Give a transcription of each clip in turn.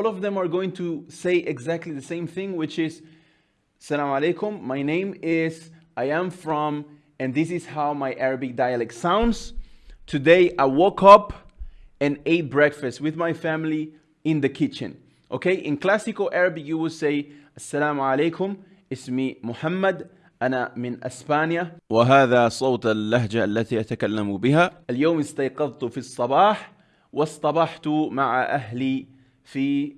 all of them are going to say exactly the same thing, which is, Salam alaikum, my name is, I am from, and this is how my Arabic dialect sounds. Today I woke up and ate breakfast with my family in the kitchen. Okay, in classical Arabic you would say, Assalamu alaikum, اسمي محمد أنا من أسبانيا وهذا صوت اللهجة التي أتكلم بها اليوم استيقظت في الصباح واصطبحت مع أهلي في uh,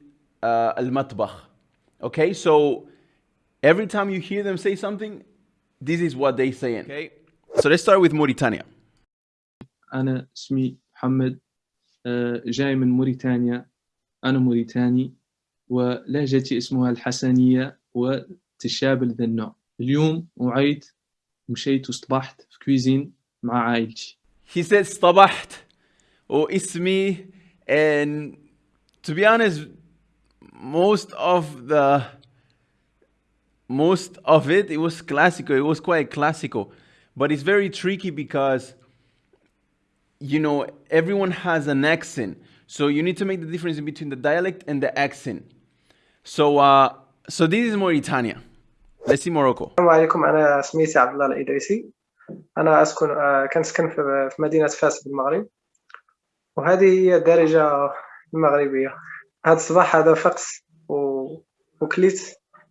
المطبخ Okay, so every time you hear them say something, this is what they say. Okay, so let's start with Mauritania. أنا اسمي محمد آه، جاي من موريتانيا أنا موريتاني ولهجتي اسمها الحسنية وتشابه ذا النوع اليوم وعيت مشيت واصطبحت في كويزين مع عائلتي He said صطبحت واسمي and to be honest most of the most of it it was classical it was quite classical but it's very tricky because you know everyone has an accent so you need to make the difference between the dialect and the accent so uh so this is Mauritania let's see Morocco السلام عليكم أنا سميتي عبد الله الإدريسي أنا أسكن آه، كنسكن في في مدينة فاس بالمغرب وهذه هي الدارجة المغربية هذا الصباح هذا فقس و... وكليت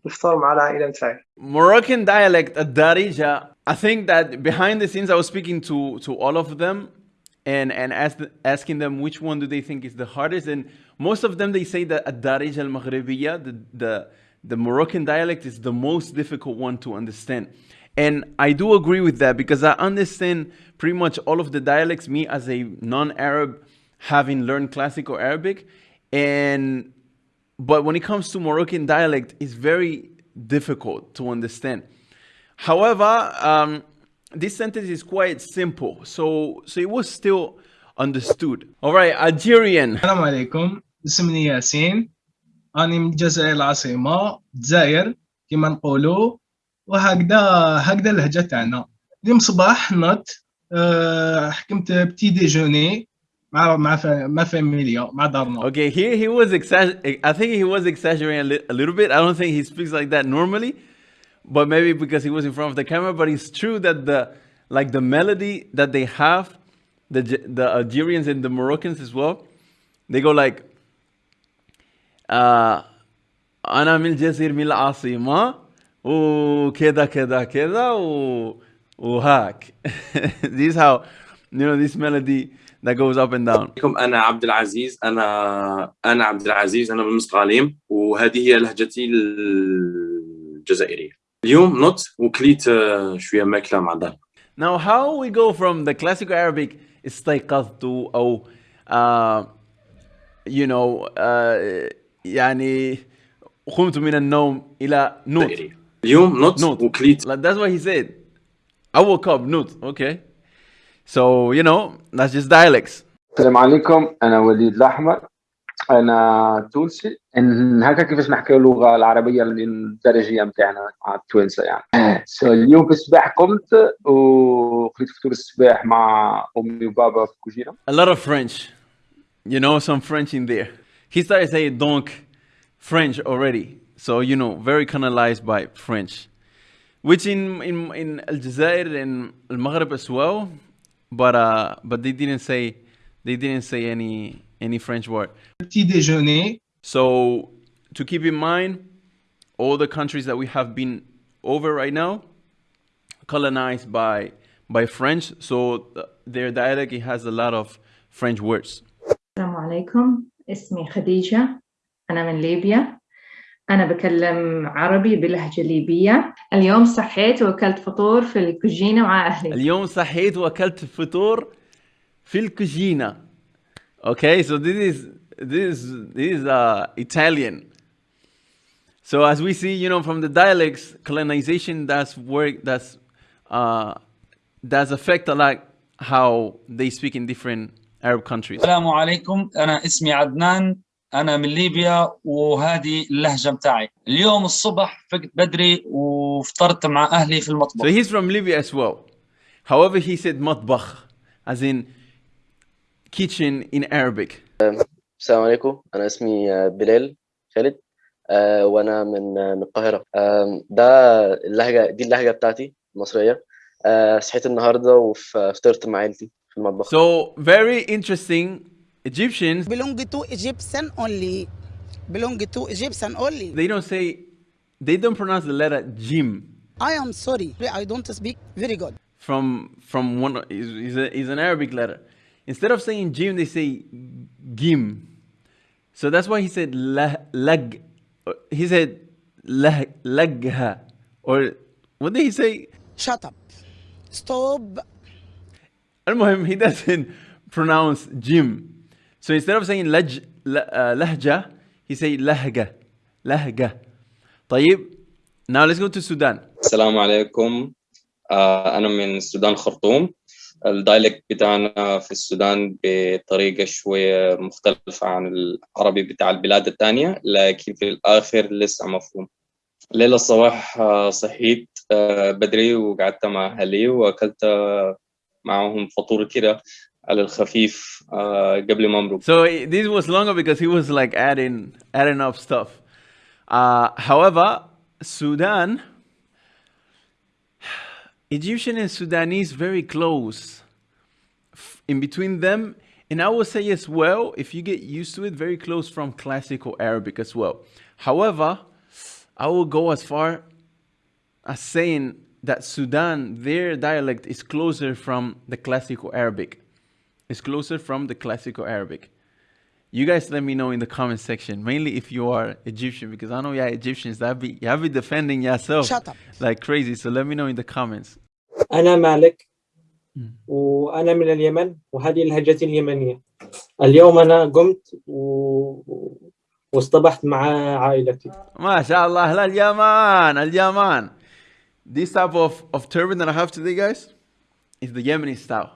الفطور مع العائلة متاعي Moroccan dialect at Darija, I think that behind the scenes I was speaking to to all of them and and ask, asking them which one do they think is the hardest and most of them they say that at Darija al-Maghribiya the, the the Moroccan dialect is the most difficult one to understand. And I do agree with that because I understand pretty much all of the dialects me as a non-Arab having learned classical Arabic and but when it comes to Moroccan dialect, it's very difficult to understand. However, um, this sentence is quite simple, so so it was still understood. All right, Algerian. السلام عليكم اسمي ياسين أنا من الجزائر العاصمة الجزائر كما نقولوا وهكذا هكذا اللهجة تاعنا اليوم صباح نط آه، حكمت بتي ديجوني مع مع فا- مع فاميليا مع دارنا Okay, here he was exaggerating. I think he was exaggerating a, li- a little bit. I don't think he speaks like that normally, but maybe because he was in front of the camera. But it's true that the like the melody that they have, the J- the Algerians and the Moroccans as well, they go like, uh, أنا من الجزائر من العاصمة وكذا كذا كذا و وهاك. this is how you know this melody that goes up and down. عليكم أنا عبد العزيز أنا أنا عبد العزيز أنا من مسقاليم وهذه هي لهجتي الجزائرية اليوم نط وكليت آه، شوية ماكلة مع دار Now, how we go from the classical Arabic استيقظت أو uh, you know uh, يعني قمت من النوم إلى نوت. اليوم نط نوت. وكليت that's what he said. I woke up نوت. Okay. So you know that's just dialects. السلام عليكم انا وليد الاحمر انا تونسي إن هكا كيفاش نحكيو اللغه العربيه الدارجيه نتاعنا مع التوانسه يعني سو اليوم في الصباح قمت وخليت فطور الصباح مع امي وبابا في الكوجينه A lot of French. You know some French in there. He started saying donc French already. So you know very colonized by French. Which in in in Aljazair and Al Maghreb as well, but uh but they didn't say they didn't say any any French word. بتي ديجوني So to keep in mind, all the countries that we have been over right now, colonized by by French. So th- their dialect it has a lot of French words. السلام عليكم اسمي خديجة أنا من ليبيا أنا بكلم عربي بلهجة ليبية اليوم صحيت وأكلت فطور في الكوجينة مع أهلي اليوم صحيت واكلت فطور في الكوجينة. Okay, so this is this is this is uh, Italian. So as we see, you know, from the dialects, colonization does work. That's uh, does affect a lot how they speak in different Arab countries. السلام عليكم أنا اسمي عدنان أنا من ليبيا وهذه اللهجة متاعي اليوم الصبح فقت بدري وفطرت مع أهلي في So المطبخ he's from Libya as well. However, he said matbakh, as in kitchen in Arabic. السلام عليكم أنا اسمي آه، بلال خالد آه، وأنا من من القاهرة آم، ده اللهجة دي اللهجة بتاعتي المصرية آه، صحيت النهارده وفطرت مع عيلتي في المطبخ So very interesting. Egyptians belong to Egyptian only. Belong to Egyptian only. They don't say, they don't pronounce the letter Jim. I am sorry, I don't speak very good. From from one is is, an Arabic letter. Instead of saying Jim, they say Gim. So that's why he said lag. He said lagha, or what did he say? Shut up. Stop. Al he doesn't pronounce Jim. So instead of saying la- uh, lahja, he say lahga. Lahga. طيب. Now let's go to Sudan. السلام عليكم آه، أنا من السودان خرطوم الدايلكت بتاعنا في السودان بطريقة شوية مختلفة عن العربي بتاع البلاد التانية لكن في الآخر لسه مفهوم ليلة الصباح آه، صحيت آه، بدري وقعدت مع أهلي وأكلت آه، معهم فطور كده على الخفيف آه، قبل ما أمرق So eh, this was longer because he was like adding adding up stuff. Uh, however, Sudan, Egyptian and Sudanese very close. F- In between them, and I would say as well, if you get used to it, very close from classical Arabic as well. However, I will go as far as saying that Sudan, their dialect is closer from the classical Arabic. It's closer from the classical Arabic. You guys let me know in the comment section, mainly if you are Egyptian, because I know y'all Egyptians, that be y'all be defending yourself Shut up. like crazy. So let me know in the comments. أنا مالك مم. وأنا من اليمن وهذه لهجتي اليمنية اليوم أنا قمت و... واصطبحت مع عائلتي ما شاء الله اليمان اليمان. This type of, of turban that I have today, guys, is the Yemeni style.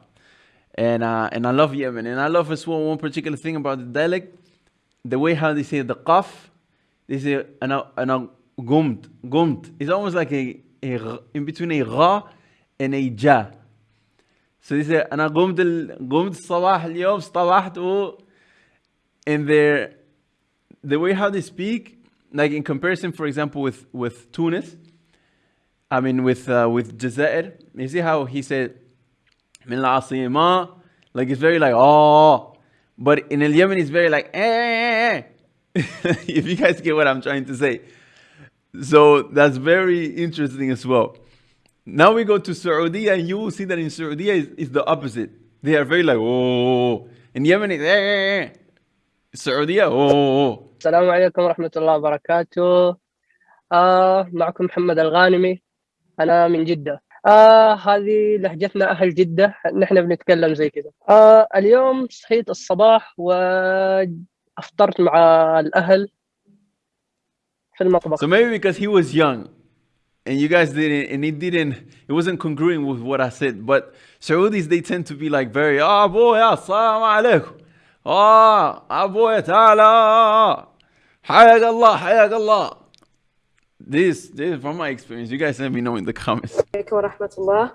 And uh, and I love Yemen. And I love as well one particular thing about the dialect, the way how they say the qaf, they say ana ana gumt. Gumt. It's almost like a, a gh- in between a gha and a ja. So they say أنا قمت ال... قمت الصباح اليوم اصطبحت و and their the way how they speak, like in comparison, for example, with with Tunis, I mean with uh, with Jazair, you see how he said من العاصمة like it's very like oh but in El Yemen it's very like eh, eh, eh. if you guys get what I'm trying to say so that's very interesting as well now we go to Saudi and you will see that in Saudi is, is the opposite they are very like oh in Yemen it's eh, eh, eh. Saudi oh السلام عليكم ورحمة الله وبركاته آه معكم محمد الغانمي أنا من جدة آه هذه لهجتنا أهل جدة نحن بنتكلم زي كذا آه اليوم صحيت الصباح وأفطرت مع الأهل في المطبخ So maybe because he was young and you guys didn't, and it didn't, it wasn't congruent with what I said. But Saudis, they tend to be like very, ah, boy, assalamu alaikum. Ah, ah, boy, ta'ala. Hayak Allah, hayak Allah. This, this is from my experience. You guys let me know in the comments. عليكم ورحمة الله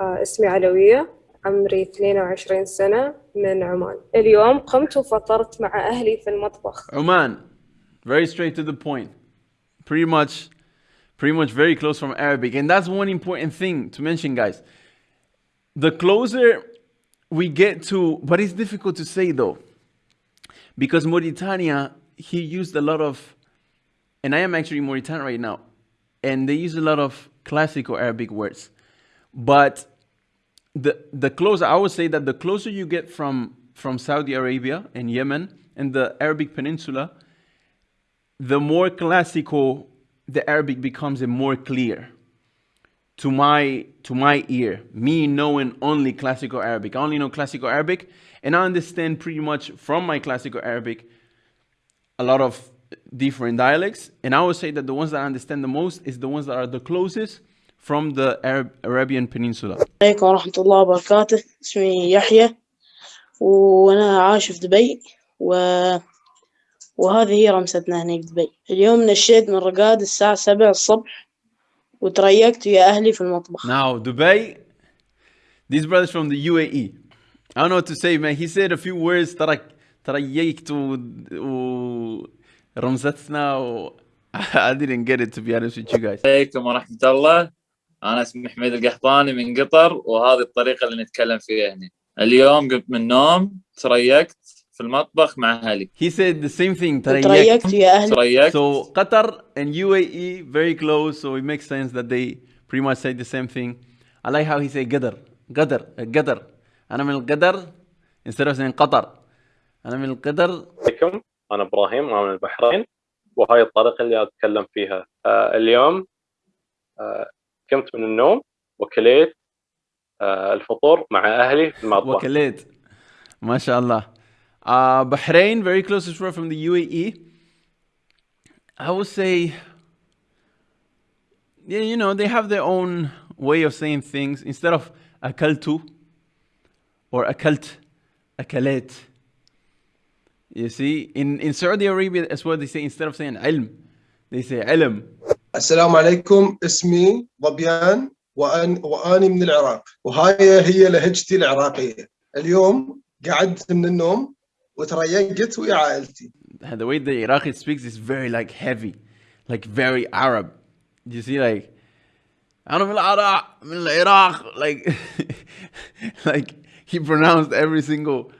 آه، اسمي علوية عمري 22 سنة من عمان اليوم قمت وفطرت مع أهلي في المطبخ Oman, very straight to the point. Pretty much, pretty much very close from Arabic. And that's one important thing to mention, guys. The closer we get to, but it's difficult to say though, because Mauritania, he used a lot of, and I am actually in Mauritania right now, and they use a lot of classical Arabic words. But the the closer I would say that the closer you get from from Saudi Arabia and Yemen and the Arabic Peninsula, the more classical the Arabic becomes and more clear to my to my ear. Me knowing only classical Arabic, I only know classical Arabic, and I understand pretty much from my classical Arabic a lot of different dialects. And I would say that the ones that I understand the most is the ones that are the closest from the Arab, Arabian Peninsula. عليكم ورحمة الله وبركاته اسمي يحيى وأنا عايش في دبي و... وهذه هي رمستنا هناك دبي اليوم نشيت من رقاد الساعة سبع الصبح وتريقت ويا أهلي في المطبخ Now, Dubai, these brothers from the UAE. I don't know what to say, man. He said a few words, tarak, تريقت و, و رمزتنا و I didn't get it to be honest with you guys. عليكم ورحمة الله. أنا اسمي حميد القحطاني من قطر وهذه الطريقة اللي نتكلم فيها هنا اليوم قمت من النوم تريقت في المطبخ مع أهلي. He said the same thing تريقت. يا أهلي. تريقت. So Qatar and UAE very close so it makes sense that they pretty much say the same thing. I like how he say قدر قدر قدر أنا من القدر instead of saying قطر أنا من القدر. عليكم. أنا إبراهيم أنا من البحرين وهاي الطريقة اللي أتكلم فيها. آه اليوم آه قمت من النوم وكليت آه الفطور مع أهلي في المطبخ. وكليت. ما شاء الله. uh, Bahrain very close well from the UAE I would say yeah you know they have their own way of saying things. Instead of أكلت or أكلت أكلت you see in, in Saudi Arabia as well they say instead of saying علم they say علم السلام عليكم اسمي ظبيان وأن وأني من العراق وهاي هي لهجتي العراقية اليوم قعدت من النوم وتريقت ويا عائلتي the way the Iraqi speaks is very like heavy, like very Arab. You see, like أنا من العراق من العراق like like he pronounced every single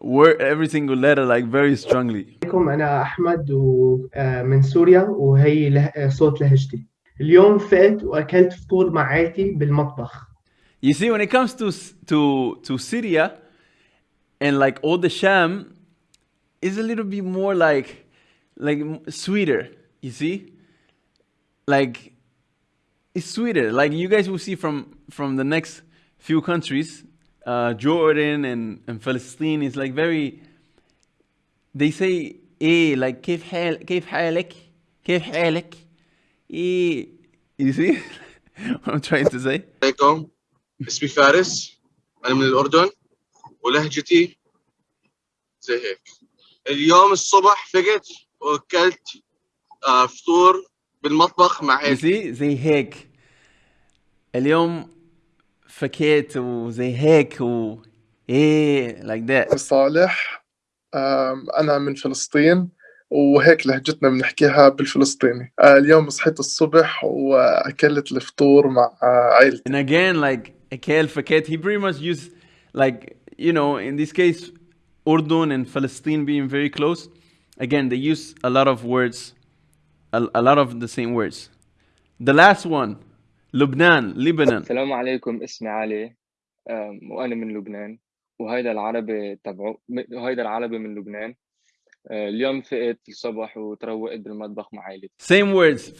word, every single letter like very strongly. عليكم أنا أحمد ومن سوريا وهي له... صوت لهجتي اليوم فقت وأكلت فطور مع عائلتي بالمطبخ You see, when it comes to to to Syria and like all the Sham, is a little bit more like like sweeter. You see, like it's sweeter. Like you guys will see from from the next few countries, uh, Jordan and and Palestine is like very. They say eh like كيف حال كيف حالك? كيف حالك? eh you see what I'm trying to say? عليكم. اسمي فارس. أنا من الأردن. ولهجتي زي هيك. اليوم الصبح فقت وأكلت آه، فطور بالمطبخ مع see زي هيك. اليوم فكيت وزي هيك و ايه like that صالح آم، أنا من فلسطين وهيك لهجتنا بنحكيها بالفلسطيني آه، اليوم صحيت الصبح وأكلت الفطور مع آه، عائلتي and again like اكل فكيت he pretty much used like you know in this case Urdun and Palestine being very close again they use a lot of words a, a lot of the same words the last one لبنان Lebanon السلام عليكم اسمي علي. أم، وأنا من لبنان وهيدا العربي تبعو وهيدا العربي من لبنان. أه، اليوم فقت الصبح وتروقت بالمطبخ مع عائلتي same words.